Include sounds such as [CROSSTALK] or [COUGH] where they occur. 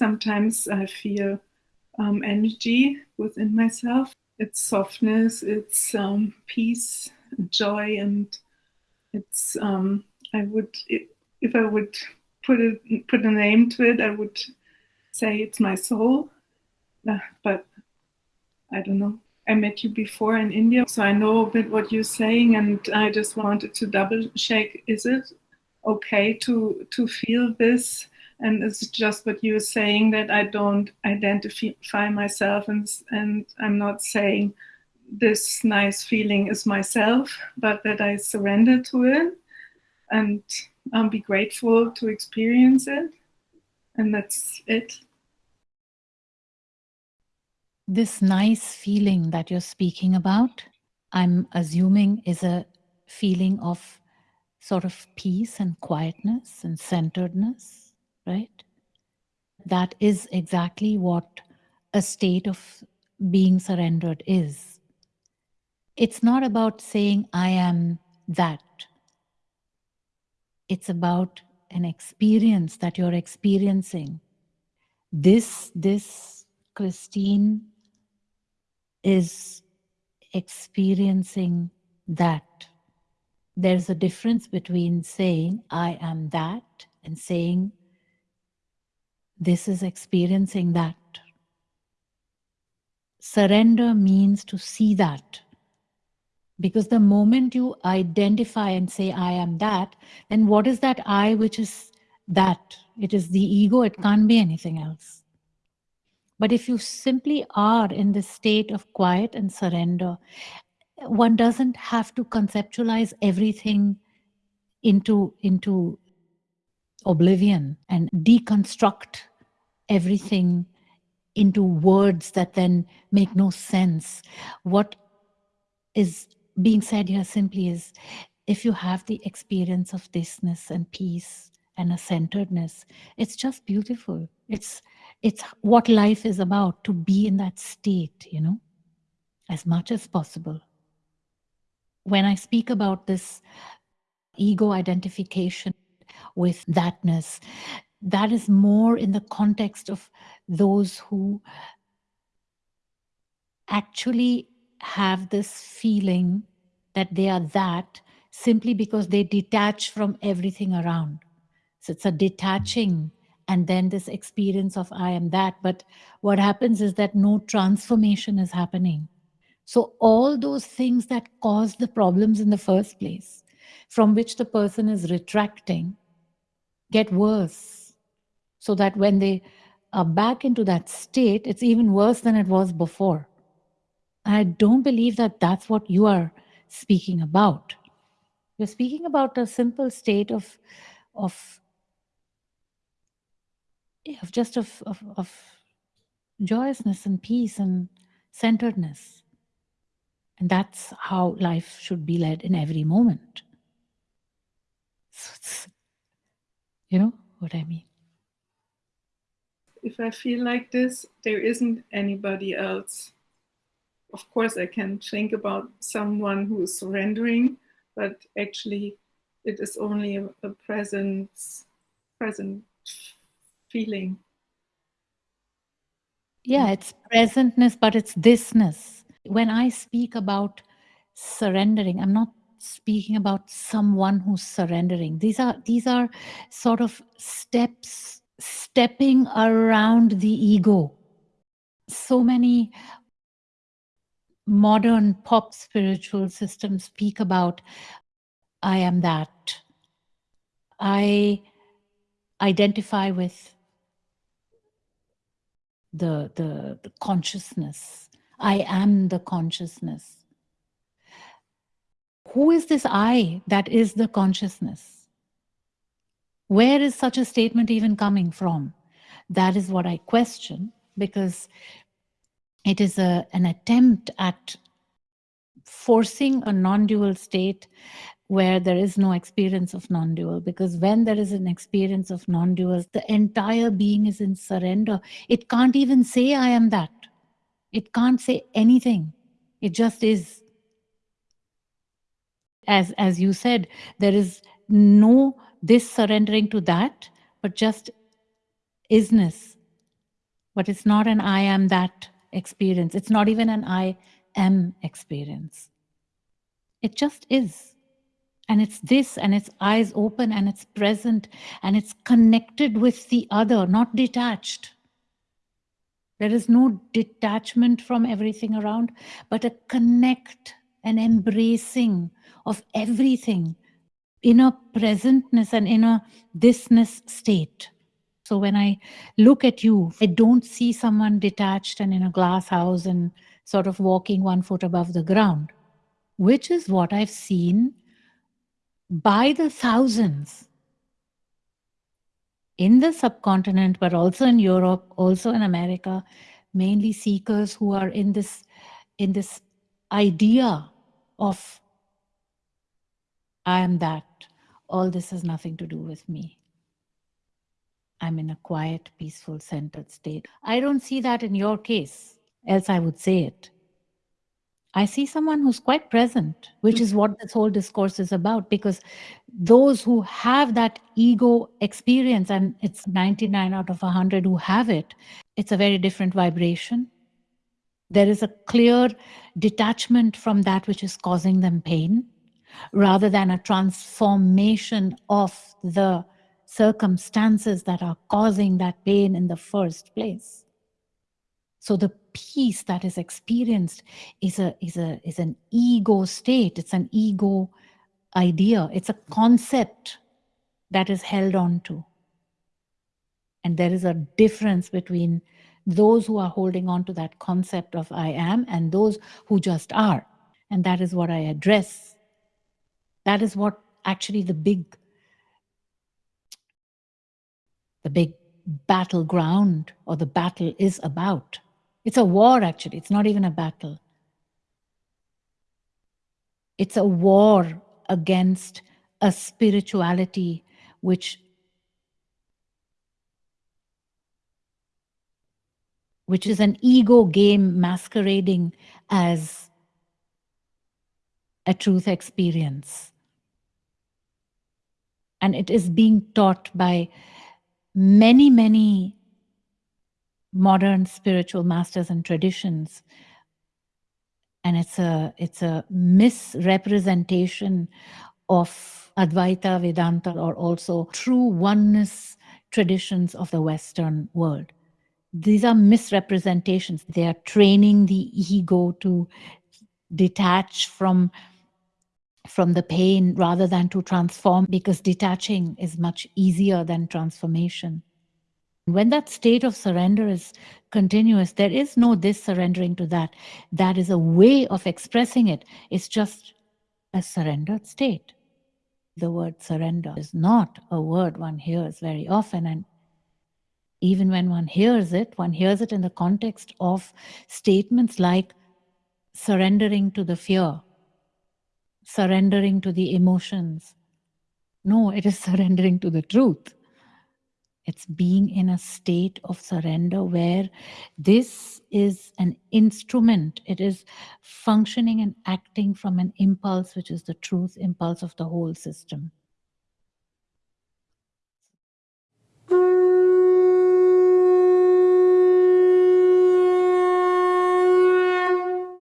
sometimes I feel um, energy within myself. It's softness, it's um, peace, joy, and it's. Um, I would, if I would put it, put a name to it, I would say it's my soul. Uh, but I don't know. I met you before in India, so I know a bit what you're saying, and I just wanted to double check: is it okay to to feel this? And it's just what you're saying that I don't identify myself, and and I'm not saying this nice feeling is myself, but that I surrender to it and um, be grateful to experience it, and that's it. This nice feeling that you're speaking about, I'm assuming is a feeling of sort of peace and quietness and centeredness, right? That is exactly what a state of being surrendered is. It's not about saying, I am that. It's about an experience that you're experiencing. This, this, Christine, is experiencing that. There's a difference between saying, I am that, and saying, this is experiencing that. Surrender means to see that. Because the moment you identify and say, I am that, then what is that I which is that? It is the ego, it can't be anything else. But if you simply are in the state of quiet and surrender, one doesn't have to conceptualize everything into, into oblivion and deconstruct everything into words that then make no sense. What is being said here simply is if you have the experience of thisness and peace and a centeredness, it's just beautiful. It's it's what life is about to be in that state, you know, as much as possible. When I speak about this ego identification with thatness, that is more in the context of those who actually have this feeling that they are that simply because they detach from everything around. So it's a detaching and then this experience of I am that. But what happens is that no transformation is happening. So all those things that cause the problems in the first place, from which the person is retracting, get worse. So that when they are back into that state, it's even worse than it was before. I don't believe that that's what you are speaking about. You're speaking about a simple state of, of of just of, of, of joyousness and peace and centeredness. And that's how life should be led in every moment. So [LAUGHS] you know what I mean? If I feel like this, there isn't anybody else. Of course, I can think about someone who is surrendering, but actually, it is only a, a presence, present feeling. Yeah, it's presentness, but it's thisness. When I speak about surrendering, I'm not speaking about someone who's surrendering. These are these are sort of steps stepping around the ego. So many modern pop spiritual systems speak about I am that. I identify with the, the, the consciousness. I am the consciousness. Who is this I that is the consciousness? Where is such a statement even coming from? That is what I question because it is a, an attempt at forcing a non-dual state where there is no experience of non-dual because when there is an experience of non-dual the entire being is in surrender. It can't even say i am that. It can't say anything. It just is. As as you said there is no this surrendering to that but just isness but it's not an I am that experience. It's not even an I am experience. It just is. And it's this, and it's eyes open, and it's present, and it's connected with the other, not detached. There is no detachment from everything around, but a connect, an embracing of everything in a presentness and inner thisness state. So when I look at you, I don't see someone detached and in a glass house and sort of walking one foot above the ground, which is what I've seen by the thousands in the subcontinent, but also in Europe, also in America, mainly seekers who are in this, in this idea of I am that. All this has nothing to do with me. I'm in a quiet, peaceful, centered state. I don't see that in your case, else I would say it. I see someone who's quite present, which is what this whole discourse is about, because those who have that ego experience, and it's 99 out of 100 who have it, it's a very different vibration. There is a clear detachment from that which is causing them pain, rather than a transformation of the circumstances that are causing that pain in the first place. So the peace that is experienced is a is a is an ego state. It's an ego idea. It's a concept that is held on to. And there is a difference between those who are holding on to that concept of I am and those who just are. And that is what I address. That is what actually the big the big battleground or the battle is about. It's a war, actually. It's not even a battle. It's a war against a spirituality which which is an ego game masquerading as a truth experience. And it is being taught by many, many modern spiritual masters and traditions. And it's a, it's a misrepresentation of Advaita Vedanta or also true oneness traditions of the Western world. These are misrepresentations. They are training the ego to detach from from the pain rather than to transform because detaching is much easier than transformation. When that state of surrender is continuous, there is no this surrendering to that. That is a way of expressing it. It's just a surrendered state. The word surrender is not a word one hears very often. And even when one hears it, one hears it in the context of statements like surrendering to the fear, surrendering to the emotions. No, it is [LAUGHS] surrendering to the truth. It's being in a state of surrender where this is an instrument. It is functioning and acting from an impulse, which is the truth impulse of the whole system.